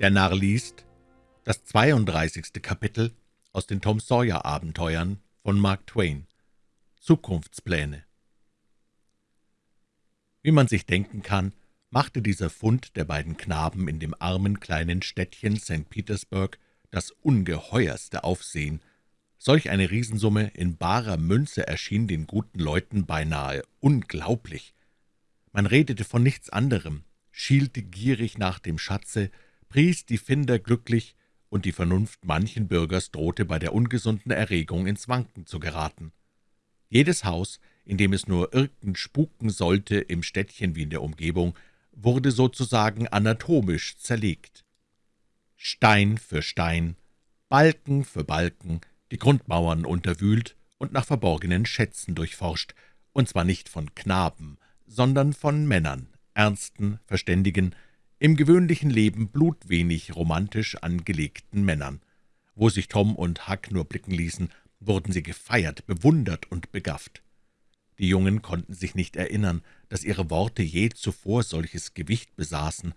Der Narr liest das 32. Kapitel aus den Tom Sawyer Abenteuern von Mark Twain. Zukunftspläne. Wie man sich denken kann, machte dieser Fund der beiden Knaben in dem armen kleinen Städtchen St. Petersburg das ungeheuerste Aufsehen. Solch eine Riesensumme in barer Münze erschien den guten Leuten beinahe unglaublich. Man redete von nichts anderem, schielte gierig nach dem Schatze, pries die Finder glücklich, und die Vernunft manchen Bürgers drohte bei der ungesunden Erregung ins Wanken zu geraten. Jedes Haus, in dem es nur irgend spuken sollte, im Städtchen wie in der Umgebung, wurde sozusagen anatomisch zerlegt. Stein für Stein, Balken für Balken, die Grundmauern unterwühlt und nach verborgenen Schätzen durchforscht, und zwar nicht von Knaben, sondern von Männern, ernsten, verständigen, im gewöhnlichen Leben blutwenig romantisch angelegten Männern. Wo sich Tom und Huck nur blicken ließen, wurden sie gefeiert, bewundert und begafft. Die Jungen konnten sich nicht erinnern, dass ihre Worte je zuvor solches Gewicht besaßen.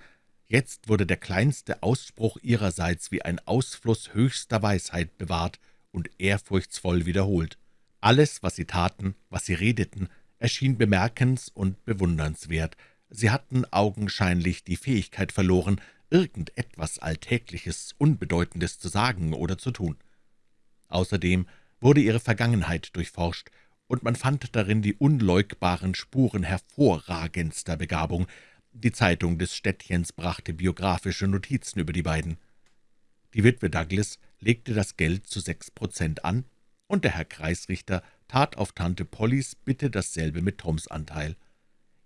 Jetzt wurde der kleinste Ausspruch ihrerseits wie ein Ausfluss höchster Weisheit bewahrt und ehrfurchtsvoll wiederholt. Alles, was sie taten, was sie redeten, erschien bemerkens- und bewundernswert, Sie hatten augenscheinlich die Fähigkeit verloren, irgendetwas Alltägliches, Unbedeutendes zu sagen oder zu tun. Außerdem wurde ihre Vergangenheit durchforscht, und man fand darin die unleugbaren Spuren hervorragendster Begabung. Die Zeitung des Städtchens brachte biografische Notizen über die beiden. Die Witwe Douglas legte das Geld zu sechs Prozent an, und der Herr Kreisrichter tat auf Tante Pollys Bitte dasselbe mit Toms Anteil.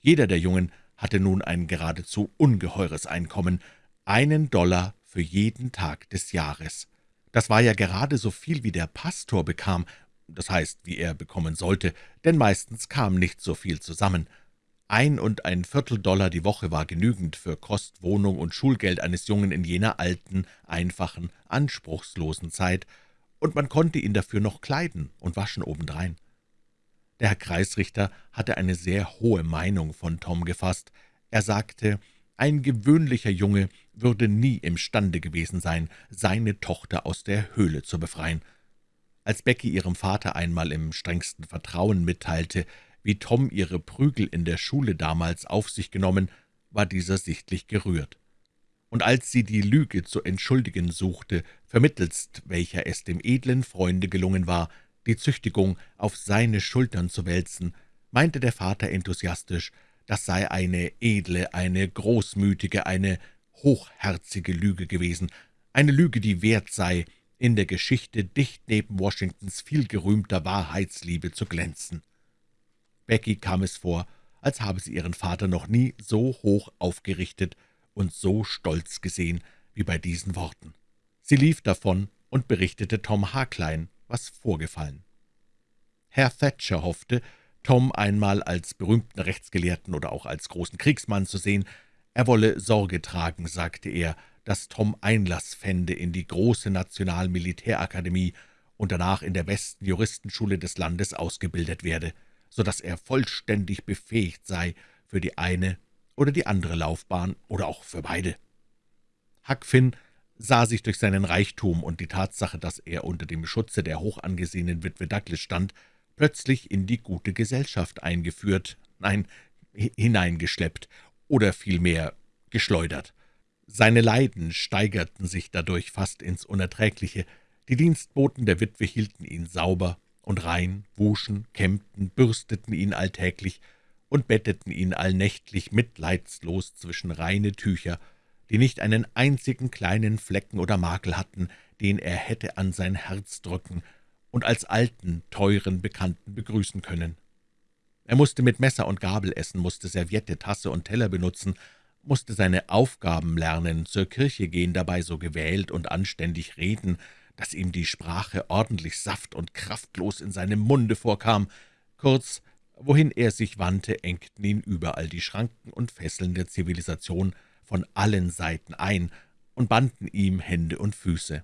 Jeder der Jungen hatte nun ein geradezu ungeheures Einkommen, einen Dollar für jeden Tag des Jahres. Das war ja gerade so viel, wie der Pastor bekam, das heißt, wie er bekommen sollte, denn meistens kam nicht so viel zusammen. Ein und ein Viertel Dollar die Woche war genügend für Kost, Wohnung und Schulgeld eines Jungen in jener alten, einfachen, anspruchslosen Zeit, und man konnte ihn dafür noch kleiden und waschen obendrein. Der Herr Kreisrichter hatte eine sehr hohe Meinung von Tom gefasst. Er sagte, ein gewöhnlicher Junge würde nie imstande gewesen sein, seine Tochter aus der Höhle zu befreien. Als Becky ihrem Vater einmal im strengsten Vertrauen mitteilte, wie Tom ihre Prügel in der Schule damals auf sich genommen, war dieser sichtlich gerührt. Und als sie die Lüge zu entschuldigen suchte, vermittelst welcher es dem edlen Freunde gelungen war, die Züchtigung auf seine Schultern zu wälzen, meinte der Vater enthusiastisch, das sei eine edle, eine großmütige, eine hochherzige Lüge gewesen, eine Lüge, die wert sei, in der Geschichte dicht neben Washingtons vielgerühmter Wahrheitsliebe zu glänzen. Becky kam es vor, als habe sie ihren Vater noch nie so hoch aufgerichtet und so stolz gesehen wie bei diesen Worten. Sie lief davon und berichtete Tom Harklein, was vorgefallen. Herr Thatcher hoffte, Tom einmal als berühmten Rechtsgelehrten oder auch als großen Kriegsmann zu sehen. Er wolle Sorge tragen, sagte er, dass Tom Einlass fände in die große Nationalmilitärakademie und danach in der besten Juristenschule des Landes ausgebildet werde, so dass er vollständig befähigt sei für die eine oder die andere Laufbahn oder auch für beide. Huck Finn sah sich durch seinen Reichtum und die Tatsache, dass er unter dem Schutze der hochangesehenen Witwe Douglas stand, plötzlich in die gute Gesellschaft eingeführt, nein, hineingeschleppt oder vielmehr geschleudert. Seine Leiden steigerten sich dadurch fast ins Unerträgliche. Die Dienstboten der Witwe hielten ihn sauber und rein, wuschen, kämmten, bürsteten ihn alltäglich und betteten ihn allnächtlich mitleidslos zwischen reine Tücher die nicht einen einzigen kleinen Flecken oder Makel hatten, den er hätte an sein Herz drücken und als alten, teuren Bekannten begrüßen können. Er musste mit Messer und Gabel essen, musste Serviette, Tasse und Teller benutzen, musste seine Aufgaben lernen, zur Kirche gehen, dabei so gewählt und anständig reden, dass ihm die Sprache ordentlich saft- und kraftlos in seinem Munde vorkam. Kurz, wohin er sich wandte, engten ihn überall die Schranken und Fesseln der Zivilisation von allen Seiten ein und banden ihm Hände und Füße.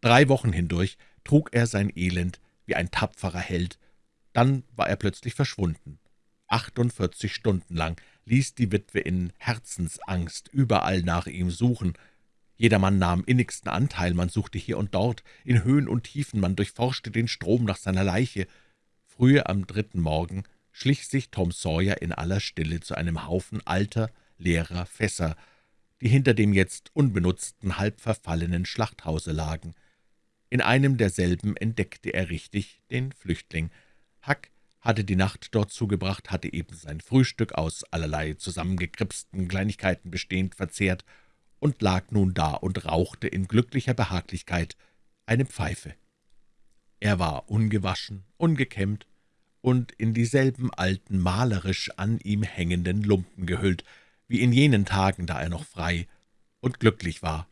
Drei Wochen hindurch trug er sein Elend wie ein tapferer Held, dann war er plötzlich verschwunden. Achtundvierzig Stunden lang ließ die Witwe in Herzensangst überall nach ihm suchen. Jedermann nahm innigsten Anteil, man suchte hier und dort, in Höhen und Tiefen, man durchforschte den Strom nach seiner Leiche. Frühe am dritten Morgen schlich sich Tom Sawyer in aller Stille zu einem Haufen alter, leerer Fässer, die hinter dem jetzt unbenutzten, halb verfallenen Schlachthause lagen. In einem derselben entdeckte er richtig den Flüchtling. Huck hatte die Nacht dort zugebracht, hatte eben sein Frühstück aus allerlei zusammengekripsten Kleinigkeiten bestehend verzehrt und lag nun da und rauchte in glücklicher Behaglichkeit eine Pfeife. Er war ungewaschen, ungekämmt und in dieselben alten, malerisch an ihm hängenden Lumpen gehüllt, wie in jenen Tagen, da er noch frei und glücklich war.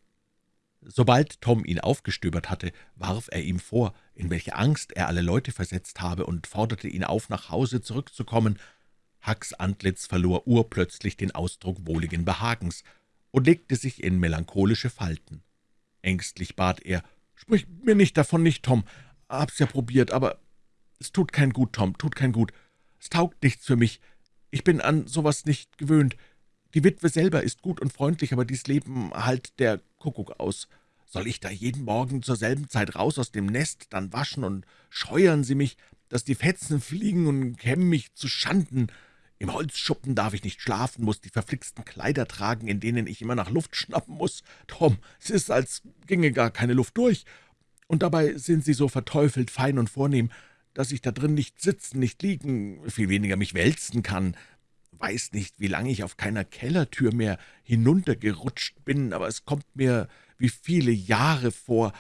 Sobald Tom ihn aufgestöbert hatte, warf er ihm vor, in welche Angst er alle Leute versetzt habe, und forderte ihn auf, nach Hause zurückzukommen. Hucks Antlitz verlor urplötzlich den Ausdruck wohligen Behagens und legte sich in melancholische Falten. Ängstlich bat er, »Sprich mir nicht davon, nicht, Tom. Hab's ja probiert, aber es tut kein Gut, Tom, tut kein Gut. Es taugt nichts für mich. Ich bin an sowas nicht gewöhnt. Die Witwe selber ist gut und freundlich, aber dies Leben halt der Kuckuck aus. Soll ich da jeden Morgen zur selben Zeit raus aus dem Nest, dann waschen und scheuern sie mich, dass die Fetzen fliegen und kämmen mich zu Schanden. Im Holzschuppen darf ich nicht schlafen, muss die verflixten Kleider tragen, in denen ich immer nach Luft schnappen muss. Tom, es ist, als ginge gar keine Luft durch. Und dabei sind sie so verteufelt fein und vornehm, dass ich da drin nicht sitzen, nicht liegen, viel weniger mich wälzen kann weiß nicht, wie lange ich auf keiner Kellertür mehr hinuntergerutscht bin, aber es kommt mir wie viele Jahre vor.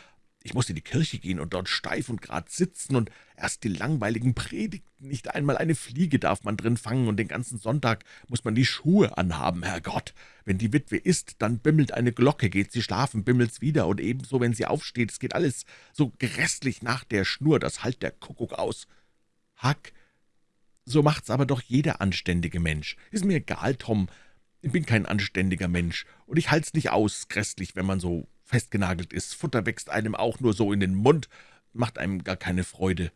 Ich muss in die Kirche gehen und dort steif und grad sitzen und erst die langweiligen Predigten. Nicht einmal eine Fliege darf man drin fangen, und den ganzen Sonntag muss man die Schuhe anhaben, Herrgott. Wenn die Witwe isst, dann bimmelt eine Glocke, geht sie schlafen, bimmelt's wieder, und ebenso, wenn sie aufsteht, es geht alles so grässlich nach der Schnur, das halt der Kuckuck aus. Hack, so macht's aber doch jeder anständige Mensch. Ist mir egal, Tom. Ich bin kein anständiger Mensch, und ich halt's nicht aus, grässlich, wenn man so festgenagelt ist. Futter wächst einem auch nur so in den Mund, macht einem gar keine Freude.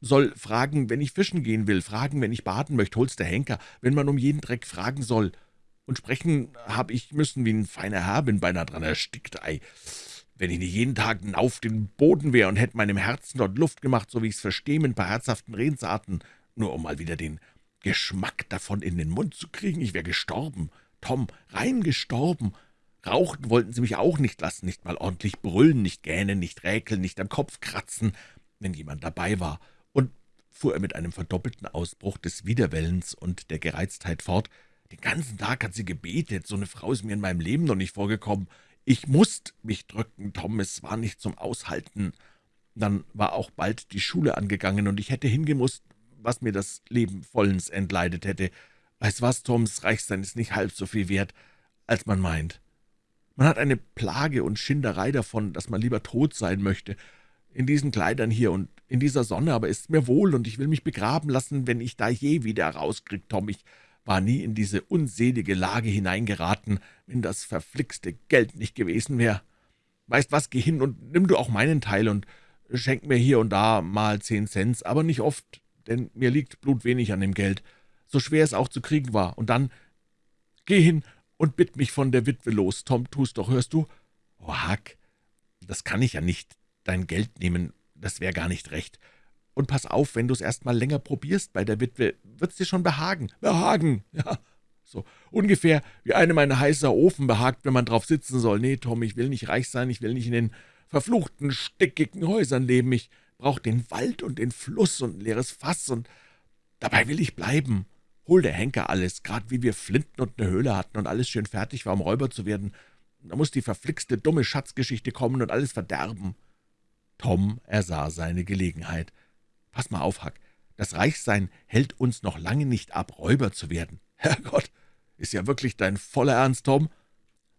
Soll fragen, wenn ich fischen gehen will, fragen, wenn ich baden möchte, hol's der Henker, wenn man um jeden Dreck fragen soll. Und sprechen hab ich müssen wie ein feiner Herr, bin beinahe dran erstickt, ei. Wenn ich nicht jeden Tag auf den Boden wär und hätte meinem Herzen dort Luft gemacht, so wie ich's verstehe, mit ein paar herzhaften Redensarten, nur um mal wieder den Geschmack davon in den Mund zu kriegen. Ich wäre gestorben, Tom, rein gestorben. Rauchen wollten sie mich auch nicht lassen, nicht mal ordentlich brüllen, nicht gähnen, nicht räkeln, nicht am Kopf kratzen, wenn jemand dabei war. Und, fuhr er mit einem verdoppelten Ausbruch des Widerwellens und der Gereiztheit fort, den ganzen Tag hat sie gebetet, so eine Frau ist mir in meinem Leben noch nicht vorgekommen. Ich musst mich drücken, Tom, es war nicht zum Aushalten. Dann war auch bald die Schule angegangen, und ich hätte hingemusst, was mir das Leben vollends entleidet hätte. Weiß was, Toms Reichsein ist nicht halb so viel wert, als man meint. Man hat eine Plage und Schinderei davon, dass man lieber tot sein möchte. In diesen Kleidern hier und in dieser Sonne aber ist mir wohl, und ich will mich begraben lassen, wenn ich da je wieder rauskrieg, Tom. Ich war nie in diese unselige Lage hineingeraten, wenn das verflixte Geld nicht gewesen wäre. Weißt was, geh hin und nimm du auch meinen Teil und schenk mir hier und da mal zehn Cent, aber nicht oft, denn mir liegt blutwenig an dem Geld, so schwer es auch zu kriegen war. Und dann, geh hin und bitt mich von der Witwe los. Tom, tu's doch, hörst du? Oh, Hack, das kann ich ja nicht, dein Geld nehmen, das wäre gar nicht recht. Und pass auf, wenn du's erst mal länger probierst bei der Witwe, wird's dir schon behagen. Behagen, ja, so ungefähr wie einem ein heißer Ofen behagt, wenn man drauf sitzen soll. Nee, Tom, ich will nicht reich sein, ich will nicht in den verfluchten, stickigen Häusern leben. Ich braucht den Wald und den Fluss und ein leeres Fass, und dabei will ich bleiben. Hol der Henker alles, grad wie wir Flinten und eine Höhle hatten und alles schön fertig war, um Räuber zu werden. Da muss die verflixte, dumme Schatzgeschichte kommen und alles verderben.« Tom ersah seine Gelegenheit. »Pass mal auf, Hack, das Reichsein hält uns noch lange nicht ab, Räuber zu werden. Herrgott, ist ja wirklich dein voller Ernst, Tom?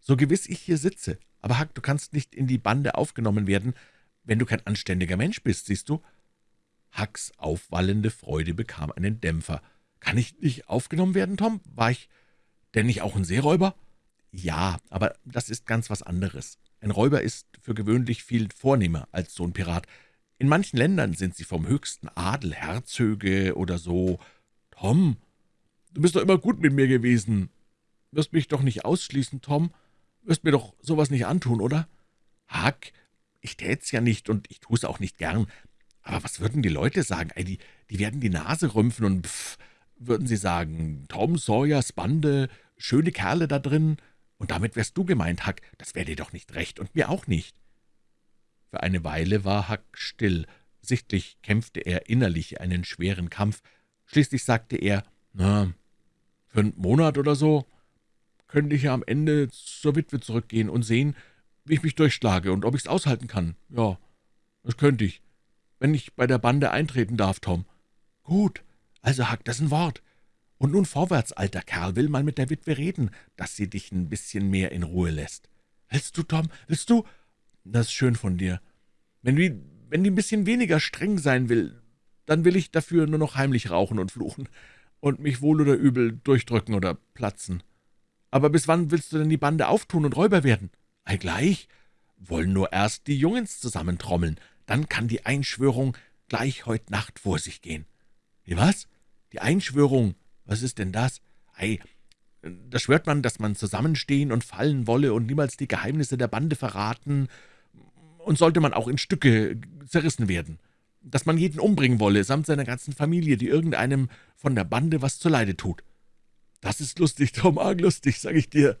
So gewiss ich hier sitze. Aber Hack, du kannst nicht in die Bande aufgenommen werden, wenn du kein anständiger Mensch bist, siehst du?« Hacks aufwallende Freude bekam einen Dämpfer. »Kann ich nicht aufgenommen werden, Tom? War ich denn nicht auch ein Seeräuber?« »Ja, aber das ist ganz was anderes. Ein Räuber ist für gewöhnlich viel vornehmer als so ein Pirat. In manchen Ländern sind sie vom höchsten Adel, Herzöge oder so. Tom, du bist doch immer gut mit mir gewesen. Wirst mich doch nicht ausschließen, Tom?« wirst mir doch sowas nicht antun, oder?« »Huck, ich tät's ja nicht, und ich tu's auch nicht gern. Aber was würden die Leute sagen? Ey, die, die werden die Nase rümpfen und pff, würden sie sagen, Tom Sawyers Bande, schöne Kerle da drin. Und damit wärst du gemeint, Huck. Das wäre dir doch nicht recht und mir auch nicht.« Für eine Weile war Huck still. Sichtlich kämpfte er innerlich einen schweren Kampf. Schließlich sagte er, »Na, für einen Monat oder so könnte ich ja am Ende zur Witwe zurückgehen und sehen, wie ich mich durchschlage und ob ich's aushalten kann. Ja, das könnte ich, wenn ich bei der Bande eintreten darf, Tom.« »Gut, also Huck, das ein Wort. Und nun vorwärts, alter Kerl, will mal mit der Witwe reden, dass sie dich ein bisschen mehr in Ruhe lässt.« »Willst du, Tom, willst du?« »Das ist schön von dir. Wenn die, wenn die ein bisschen weniger streng sein will, dann will ich dafür nur noch heimlich rauchen und fluchen und mich wohl oder übel durchdrücken oder platzen. Aber bis wann willst du denn die Bande auftun und Räuber werden?« »Ei, gleich. Wollen nur erst die Jungens zusammentrommeln, dann kann die Einschwörung gleich heut Nacht vor sich gehen.« »Wie was? Die Einschwörung? Was ist denn das?« »Ei, da schwört man, dass man zusammenstehen und fallen wolle und niemals die Geheimnisse der Bande verraten, und sollte man auch in Stücke zerrissen werden, dass man jeden umbringen wolle, samt seiner ganzen Familie, die irgendeinem von der Bande was zuleide tut.« »Das ist lustig, Tom, arg lustig, sag ich dir.«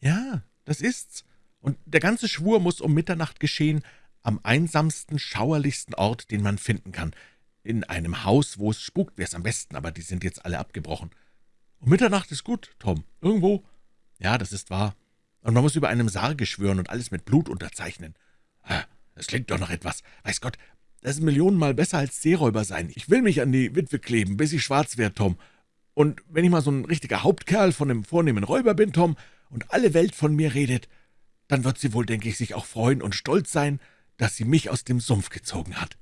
»Ja, das ist's. Und der ganze Schwur muss um Mitternacht geschehen, am einsamsten, schauerlichsten Ort, den man finden kann. In einem Haus, wo es spukt, wär's am besten, aber die sind jetzt alle abgebrochen. Um Mitternacht ist gut, Tom. Irgendwo? Ja, das ist wahr. Und man muss über einem Sarge schwören und alles mit Blut unterzeichnen. Das klingt doch noch etwas. Weiß Gott, das ist millionenmal besser als Seeräuber sein. Ich will mich an die Witwe kleben, bis ich schwarz werde, Tom. Und wenn ich mal so ein richtiger Hauptkerl von einem vornehmen Räuber bin, Tom, und alle Welt von mir redet, dann wird sie wohl, denke ich, sich auch freuen und stolz sein, dass sie mich aus dem Sumpf gezogen hat.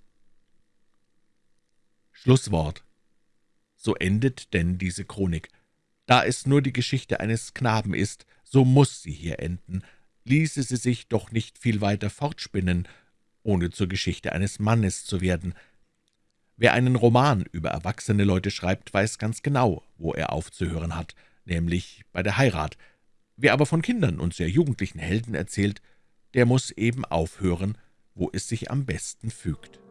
Schlusswort. So endet denn diese Chronik. Da es nur die Geschichte eines Knaben ist, so muss sie hier enden, ließe sie sich doch nicht viel weiter fortspinnen, ohne zur Geschichte eines Mannes zu werden. Wer einen Roman über erwachsene Leute schreibt, weiß ganz genau, wo er aufzuhören hat, nämlich bei der Heirat. Wer aber von Kindern und sehr jugendlichen Helden erzählt, der muss eben aufhören, wo es sich am besten fügt.